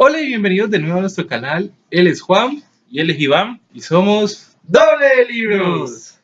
Hola y bienvenidos de nuevo a nuestro canal. Él es Juan y él es Iván y somos Doble Libros.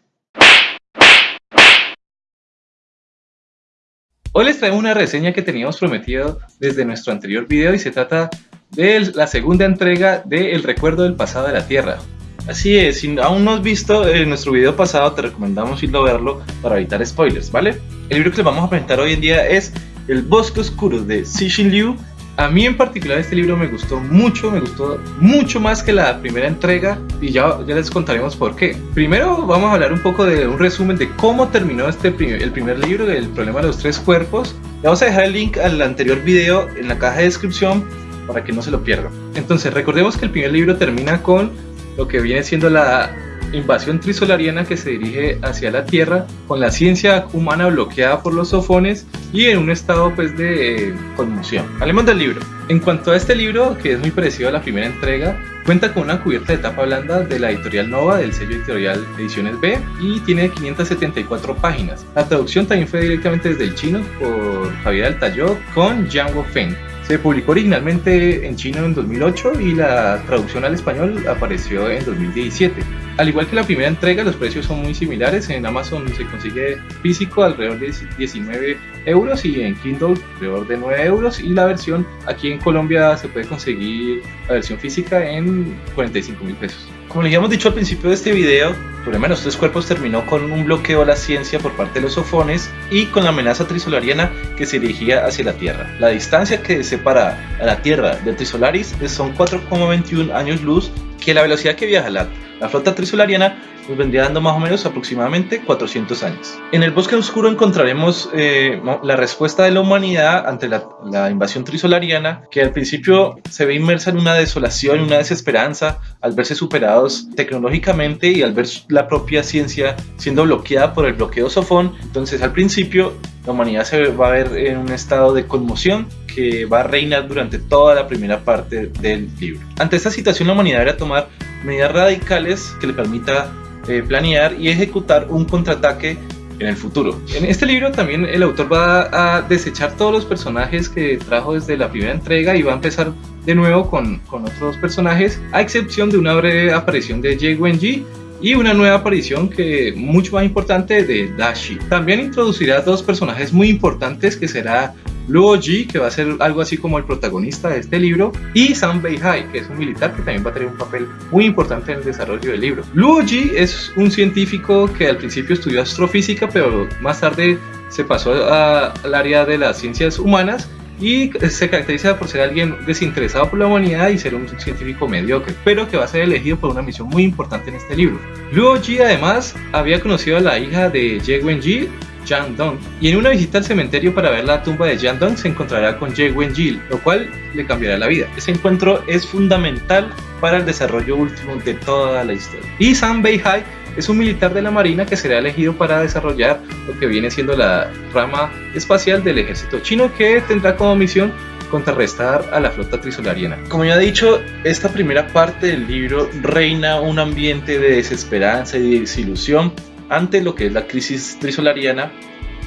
Hoy les traemos una reseña que teníamos prometido desde nuestro anterior video y se trata de la segunda entrega de El recuerdo del pasado de la Tierra. Así es, si aún no has visto en nuestro video pasado te recomendamos irlo a verlo para evitar spoilers, ¿vale? El libro que les vamos a presentar hoy en día es El Bosque Oscuro de Cixin Liu a mí en particular este libro me gustó mucho, me gustó mucho más que la primera entrega y ya, ya les contaremos por qué. Primero vamos a hablar un poco de un resumen de cómo terminó este el primer libro, El problema de los tres cuerpos. Le vamos a dejar el link al anterior video en la caja de descripción para que no se lo pierdan. Entonces recordemos que el primer libro termina con lo que viene siendo la invasión trisolariana que se dirige hacia la Tierra con la ciencia humana bloqueada por los sofones y en un estado pues de conmoción. Hablemos del libro. En cuanto a este libro, que es muy parecido a la primera entrega, cuenta con una cubierta de tapa blanda de la editorial Nova del sello editorial Ediciones B y tiene 574 páginas. La traducción también fue directamente desde el chino por Javier Altayó con Django Feng. Se publicó originalmente en chino en 2008 y la traducción al español apareció en 2017. Al igual que la primera entrega, los precios son muy similares. En Amazon se consigue físico alrededor de 19 euros y en Kindle alrededor de 9 euros. Y la versión aquí en Colombia se puede conseguir la versión física en 45 mil pesos. Como les habíamos dicho al principio de este video, problema de los tres cuerpos terminó con un bloqueo a la ciencia por parte de los sofones y con la amenaza trisolariana que se dirigía hacia la Tierra. La distancia que separa a la Tierra del Trisolaris son 4,21 años luz, que la velocidad que viaja la la flota trisolariana nos vendría dando más o menos aproximadamente 400 años. En el bosque oscuro encontraremos eh, la respuesta de la humanidad ante la, la, invasión trisolariana, que al principio se ve inmersa en una desolación, una desesperanza, al verse superados tecnológicamente y al ver la propia ciencia siendo bloqueada por el bloqueo sofón. Entonces al principio la humanidad se va a ver en un estado de conmoción que va a reinar durante toda la primera parte del libro. Ante esta situación la humanidad deberá tomar medidas radicales que le permita eh, planear y ejecutar un contraataque en el futuro. En este libro también el autor va a desechar todos los personajes que trajo desde la primera entrega y va a empezar de nuevo con, con otros personajes, a excepción de una breve aparición de Jay Wenji y una nueva aparición que mucho más importante de Dashi. También introducirá dos personajes muy importantes que será Luo Ji, que va a ser algo así como el protagonista de este libro, y Sam Beihai, que es un militar que también va a tener un papel muy importante en el desarrollo del libro. Luo Ji es un científico que al principio estudió astrofísica, pero más tarde se pasó al área de las ciencias humanas y se caracteriza por ser alguien desinteresado por la humanidad y ser un científico mediocre, pero que va a ser elegido por una misión muy importante en este libro. Luo Ji además había conocido a la hija de Ye Wenji, Jan Dong, y en una visita al cementerio para ver la tumba de Jan Dong se encontrará con Ye Wenji, lo cual le cambiará la vida. Ese encuentro es fundamental para el desarrollo último de toda la historia. Y Sam Beihai es un militar de la Marina que será elegido para desarrollar lo que viene siendo la rama espacial del ejército chino que tendrá como misión contrarrestar a la flota trisolariana. Como ya he dicho, esta primera parte del libro reina un ambiente de desesperanza y de desilusión ante lo que es la crisis trisolariana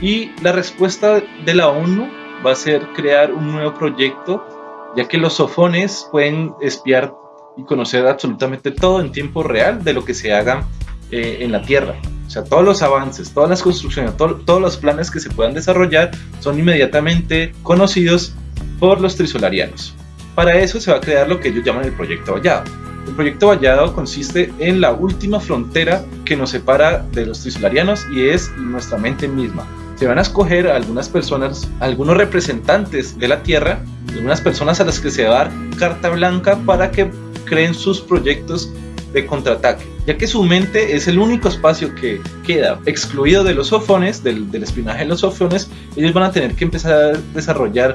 y la respuesta de la ONU va a ser crear un nuevo proyecto ya que los sofones pueden espiar y conocer absolutamente todo en tiempo real de lo que se haga eh, en la Tierra. O sea, todos los avances, todas las construcciones, todos los planes que se puedan desarrollar son inmediatamente conocidos por los trisolarianos. Para eso se va a crear lo que ellos llaman el Proyecto Vallado. El Proyecto Vallado consiste en la última frontera que nos separa de los trisolarianos y es nuestra mente misma. Se van a escoger algunas personas, algunos representantes de la Tierra, algunas personas a las que se va a dar carta blanca para que creen sus proyectos de contraataque, ya que su mente es el único espacio que queda excluido de los sofones, del, espionaje de los sofones, ellos van a tener que empezar a desarrollar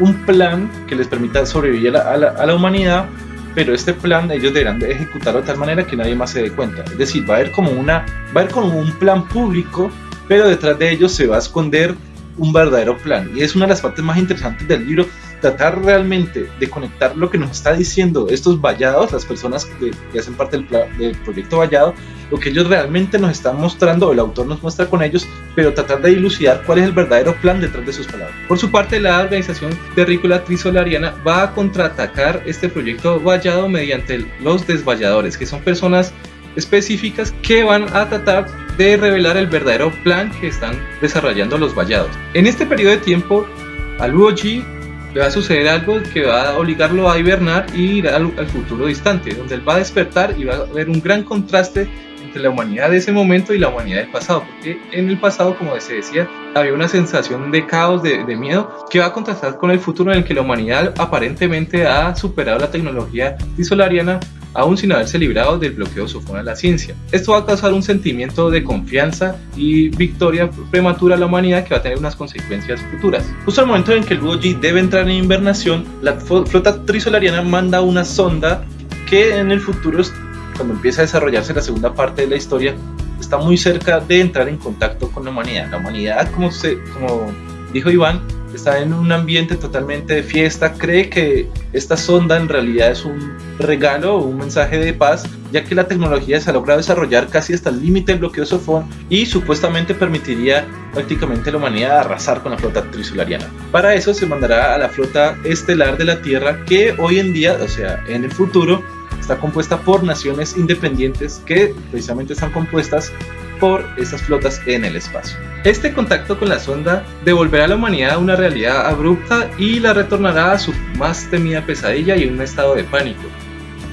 un plan que les permita sobrevivir a la, humanidad, pero este plan ellos deberán de ejecutarlo de tal manera que nadie más se dé cuenta. Es decir, va a haber como una, va a haber como un plan público, pero detrás de ellos se va a esconder un verdadero plan. Y es una de las partes más interesantes del libro, tratar realmente de conectar lo que nos está diciendo estos vallados, las personas que, hacen parte del, del, proyecto vallado, lo que ellos realmente nos están mostrando, el autor nos muestra con ellos, pero tratar de dilucidar cuál es el verdadero plan detrás de sus palabras. Por su parte, la organización terrícola trisolariana va a contraatacar este proyecto vallado mediante los desvalladores, que son personas específicas que van a tratar de revelar el verdadero plan que están desarrollando los vallados. En este periodo de tiempo, a Luo Ji le va a suceder algo que va a obligarlo a hibernar y ir al, al futuro distante, donde él va a despertar y va a haber un gran contraste entre la humanidad de ese momento y la humanidad del pasado, porque en el pasado, como se decía, había una sensación de caos, de, de, miedo, que va a contrastar con el futuro en el que la humanidad aparentemente ha superado la tecnología disolariana aún sin haberse librado del bloqueo sofón a la ciencia. Esto va a causar un sentimiento de confianza y victoria prematura a la humanidad que va a tener unas consecuencias futuras. Justo al momento en que el Luoji debe entrar en invernación, la flota trisolariana manda una sonda que en el futuro cuando empieza a desarrollarse la segunda parte de la historia, está muy cerca de entrar en contacto con la humanidad. La humanidad, como, se, como dijo Iván, está en un ambiente totalmente de fiesta, cree que esta sonda en realidad es un regalo un mensaje de paz, ya que la tecnología se ha logrado desarrollar casi hasta el límite del bloqueo sofón y supuestamente permitiría prácticamente a la humanidad arrasar con la flota trisolariana. Para eso se mandará a la flota estelar de la Tierra que hoy en día, o sea, en el futuro, está compuesta por naciones independientes que precisamente están compuestas por esas flotas en el espacio. Este contacto con la sonda devolverá a la humanidad a una realidad abrupta y la retornará a su más temida pesadilla y un estado de pánico.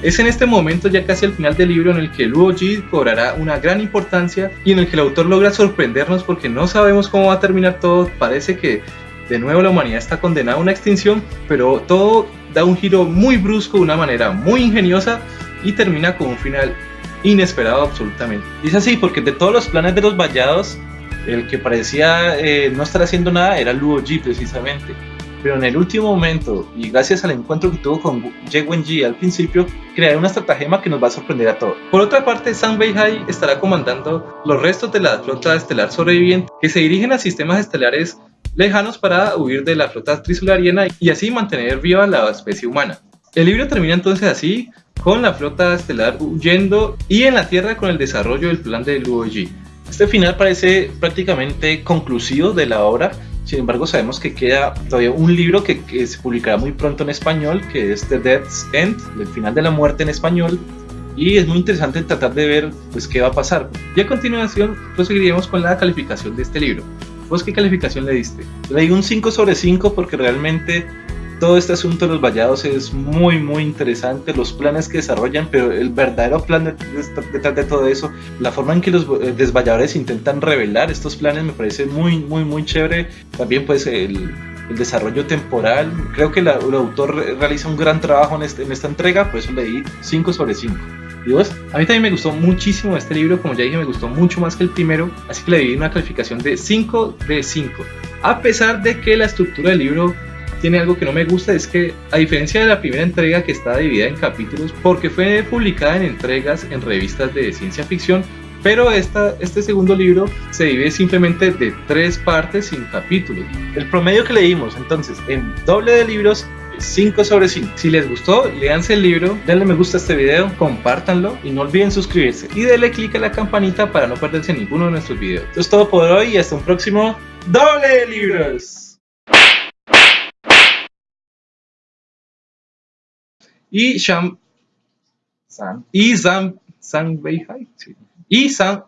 Es en este momento, ya casi al final del libro, en el que Luo Ji cobrará una gran importancia y en el que el autor logra sorprendernos porque no sabemos cómo va a terminar todo. Parece que de nuevo la humanidad está condenada a una extinción, pero todo da un giro muy brusco de una manera muy ingeniosa y termina con un final inesperado absolutamente. Y es así porque de todos los planes de los vallados, el que parecía eh, no estar haciendo nada era Luo Ji precisamente. Pero en el último momento, y gracias al encuentro que tuvo con Ye Ji al principio, creará una estratagema que nos va a sorprender a todos. Por otra parte, Sang Beihai estará comandando los restos de la flota estelar sobreviviente que se dirigen a sistemas estelares lejanos para huir de la flota trisolariana y así mantener viva la especie humana. El libro termina entonces así, con la flota estelar huyendo y en la Tierra con el desarrollo del plan de Luo Ji. Este final parece prácticamente conclusivo de la obra, sin embargo sabemos que queda todavía un libro que, se publicará muy pronto en español, que es The Death's End, el final de la muerte en español, y es muy interesante tratar de ver pues qué va a pasar. Y a continuación proseguiremos con la calificación de este libro. ¿Vos qué calificación le diste? Le di un 5 sobre 5 porque realmente todo este asunto de los vallados es muy muy interesante, los planes que desarrollan, pero el verdadero plan detrás de, todo eso, la forma en que los eh, desvalladores intentan revelar estos planes me parece muy muy muy chévere. También pues el, el desarrollo temporal, creo que la, el autor realiza un gran trabajo en, este, en esta entrega, por eso le di 5 sobre 5. ¿Y vos? A mí también me gustó muchísimo este libro, como ya dije, me gustó mucho más que el primero, así que le di una calificación de 5 de 5. A pesar de que la estructura del libro tiene algo que no me gusta, es que a diferencia de la primera entrega que está dividida en capítulos, porque fue publicada en entregas en revistas de ciencia ficción, pero esta, este segundo libro se divide simplemente de tres partes sin capítulos. El promedio que leímos entonces en doble de libros 5 sobre 5. Si les gustó, leanse el libro, denle me gusta a este video, compártanlo y no olviden suscribirse. Y denle click a la campanita para no perderse ninguno de nuestros videos. Esto es todo por hoy y hasta un próximo doble de libros. Y Sham... Sam... Y Sam... Sam Beihai. Sí. Y Sam...